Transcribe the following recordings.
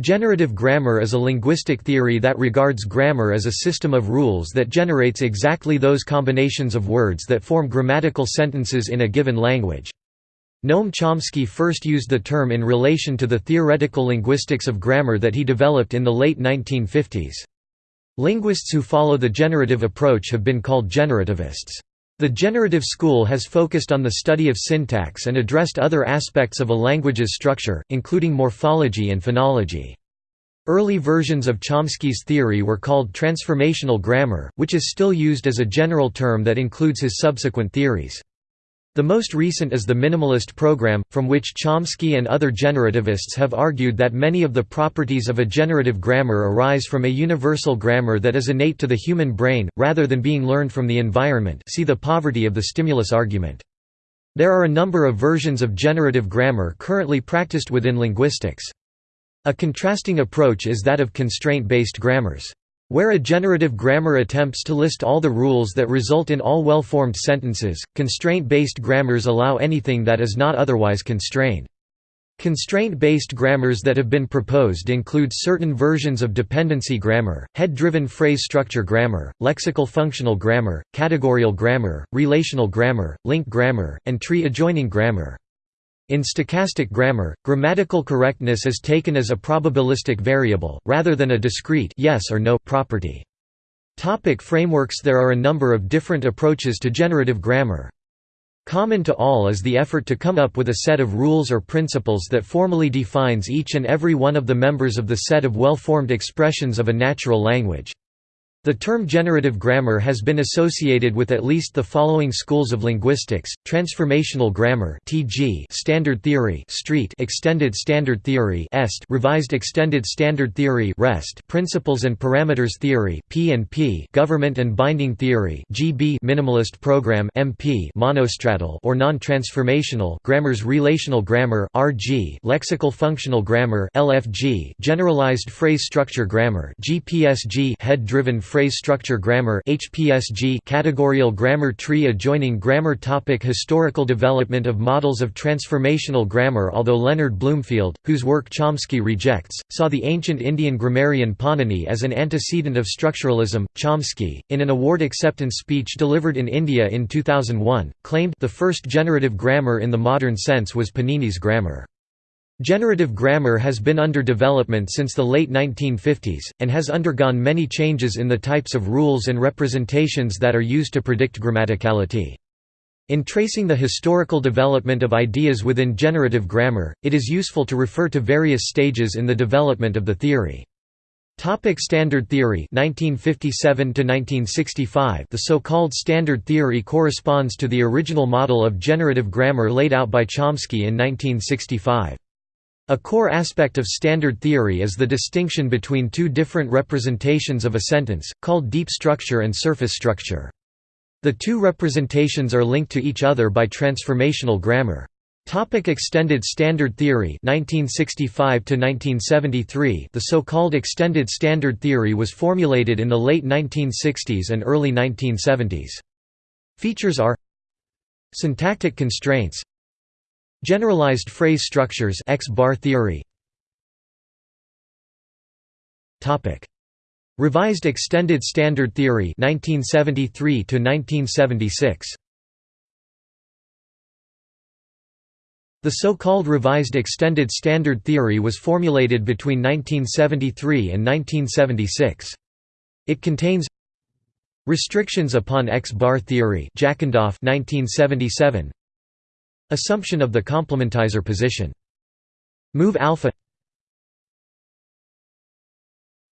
Generative grammar is a linguistic theory that regards grammar as a system of rules that generates exactly those combinations of words that form grammatical sentences in a given language. Noam Chomsky first used the term in relation to the theoretical linguistics of grammar that he developed in the late 1950s. Linguists who follow the generative approach have been called generativists. The generative school has focused on the study of syntax and addressed other aspects of a language's structure, including morphology and phonology. Early versions of Chomsky's theory were called transformational grammar, which is still used as a general term that includes his subsequent theories. The most recent is the minimalist program, from which Chomsky and other generativists have argued that many of the properties of a generative grammar arise from a universal grammar that is innate to the human brain, rather than being learned from the environment see the poverty of the stimulus argument. There are a number of versions of generative grammar currently practiced within linguistics. A contrasting approach is that of constraint-based grammars. Where a generative grammar attempts to list all the rules that result in all well-formed sentences, constraint-based grammars allow anything that is not otherwise constrained. Constraint-based grammars that have been proposed include certain versions of dependency grammar, head-driven phrase structure grammar, lexical functional grammar, categorial grammar, relational grammar, link grammar, and tree-adjoining grammar. In stochastic grammar, grammatical correctness is taken as a probabilistic variable, rather than a discrete yes or no property. Topic frameworks There are a number of different approaches to generative grammar. Common to all is the effort to come up with a set of rules or principles that formally defines each and every one of the members of the set of well-formed expressions of a natural language. The term generative grammar has been associated with at least the following schools of linguistics: transformational grammar (TG), standard theory (STREET), extended standard theory (EST), revised extended standard theory (REST), principles and parameters theory (P&P), government and binding theory (GB), minimalist program (MP), monostratal or non-transformational grammars, relational grammar (RG), lexical functional grammar (LFG), generalized phrase structure grammar (GPSG), head-driven phrase structure grammar HPSG categorial grammar tree adjoining grammar topic Historical development of models of transformational grammar Although Leonard Bloomfield, whose work Chomsky rejects, saw the ancient Indian grammarian Panini as an antecedent of structuralism, Chomsky, in an award acceptance speech delivered in India in 2001, claimed the first generative grammar in the modern sense was Panini's grammar. Generative grammar has been under development since the late 1950s, and has undergone many changes in the types of rules and representations that are used to predict grammaticality. In tracing the historical development of ideas within generative grammar, it is useful to refer to various stages in the development of the theory. Topic standard theory 1957 1965 The so-called standard theory corresponds to the original model of generative grammar laid out by Chomsky in 1965. A core aspect of standard theory is the distinction between two different representations of a sentence, called deep structure and surface structure. The two representations are linked to each other by transformational grammar. Topic extended standard theory 1965 1973 The so-called extended standard theory was formulated in the late 1960s and early 1970s. Features are Syntactic constraints Generalized phrase structures X-bar theory. Topic. Revised Extended Standard Theory 1973 to 1976 The so-called Revised Extended Standard Theory was formulated between 1973 and 1976. It contains Restrictions upon X-bar theory Jackendoff 1977 Assumption of the complementizer position. Move alpha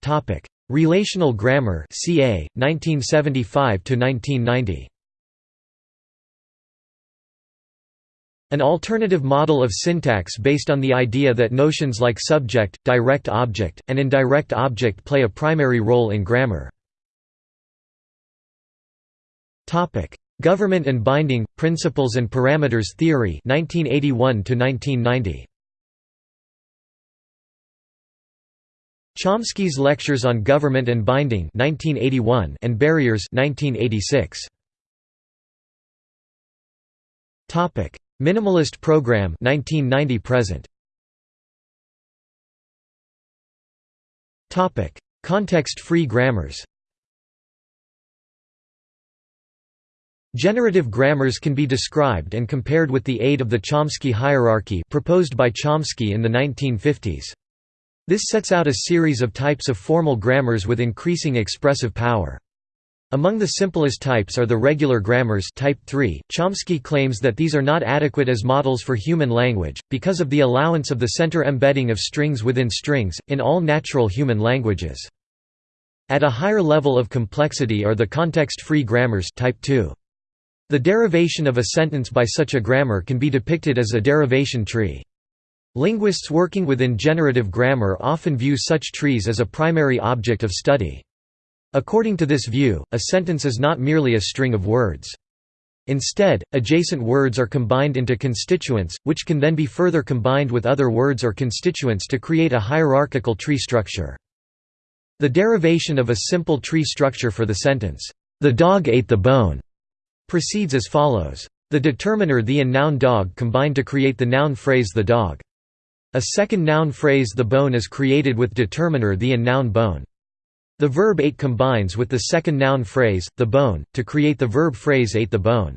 Topic: Relational grammar CA 1975 to 1990. An alternative model of syntax based on the idea that notions like subject, direct object, and indirect object play a primary role in grammar. Government and Binding, Principles and Parameters Theory 1981 -1990. Chomsky's Lectures on Government and Binding 1981 and Barriers 1986. Topic: Minimalist Program 1990 present. Context-free grammars Generative grammars can be described and compared with the aid of the Chomsky hierarchy proposed by Chomsky in the 1950s. This sets out a series of types of formal grammars with increasing expressive power. Among the simplest types are the regular grammars type 3. Chomsky claims that these are not adequate as models for human language, because of the allowance of the center embedding of strings within strings, in all natural human languages. At a higher level of complexity are the context-free grammars type 2. The derivation of a sentence by such a grammar can be depicted as a derivation tree. Linguists working within generative grammar often view such trees as a primary object of study. According to this view, a sentence is not merely a string of words. Instead, adjacent words are combined into constituents, which can then be further combined with other words or constituents to create a hierarchical tree structure. The derivation of a simple tree structure for the sentence, "'The dog ate the bone' proceeds as follows. The determiner the and noun dog combine to create the noun phrase the dog. A second noun phrase the bone is created with determiner the and noun bone. The verb ate combines with the second noun phrase, the bone, to create the verb phrase ate the bone.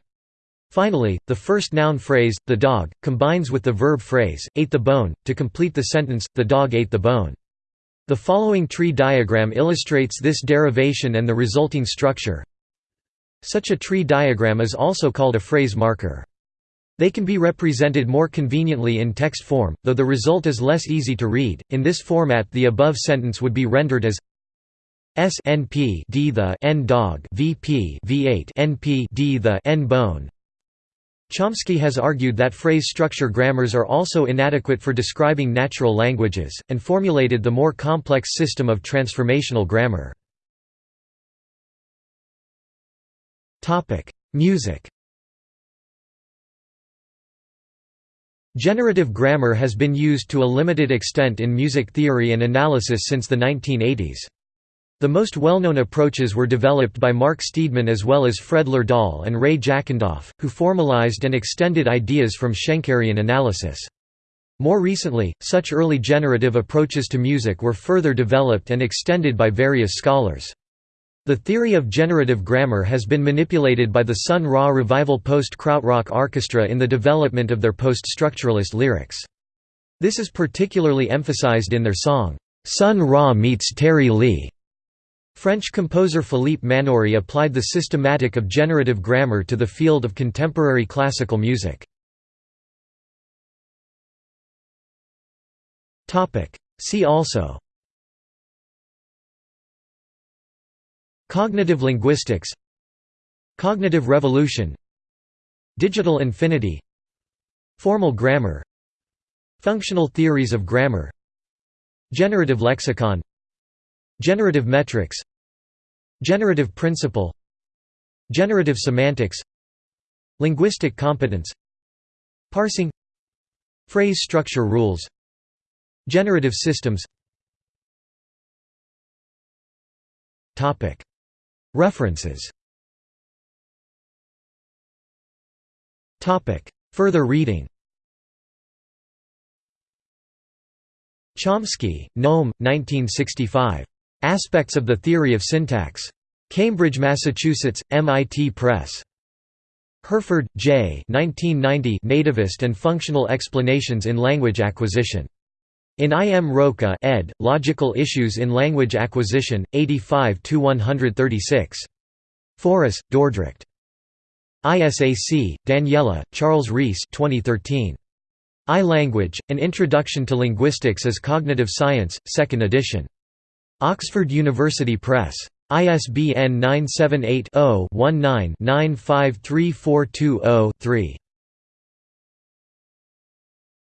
Finally, the first noun phrase, the dog, combines with the verb phrase, ate the bone, to complete the sentence, the dog ate the bone. The following tree diagram illustrates this derivation and the resulting structure. Such a tree diagram is also called a phrase marker. They can be represented more conveniently in text form, though the result is less easy to read. In this format, the above sentence would be rendered as S NP D the N dog VP V8 NP D the N bone. Chomsky has argued that phrase structure grammars are also inadequate for describing natural languages, and formulated the more complex system of transformational grammar. Music Generative grammar has been used to a limited extent in music theory and analysis since the 1980s. The most well-known approaches were developed by Mark Steedman as well as Fred Lerdahl and Ray Jackendoff, who formalized and extended ideas from Schenkerian analysis. More recently, such early generative approaches to music were further developed and extended by various scholars. The theory of generative grammar has been manipulated by the Sun Ra Revival Post-Krautrock Orchestra in the development of their post-structuralist lyrics. This is particularly emphasized in their song, Sun Ra meets Terry Lee. French composer Philippe Manoury applied the systematic of generative grammar to the field of contemporary classical music. See also Cognitive linguistics Cognitive revolution Digital infinity Formal grammar Functional theories of grammar Generative lexicon Generative metrics Generative principle Generative semantics Linguistic competence Parsing Phrase structure rules Generative systems References Further reading Chomsky, Noam, 1965. Aspects of the Theory of Syntax. Cambridge, Massachusetts, MIT Press. Hurford, J. 1990 Nativist and Functional Explanations in Language Acquisition. In I. M. Roca ed., Logical Issues in Language Acquisition, 85–136. Foris, Dordrecht. ISAC, Daniela, Charles Reiss 2013. I-Language, An Introduction to Linguistics as Cognitive Science, 2nd edition. Oxford University Press. ISBN 978 0 19 953420 3.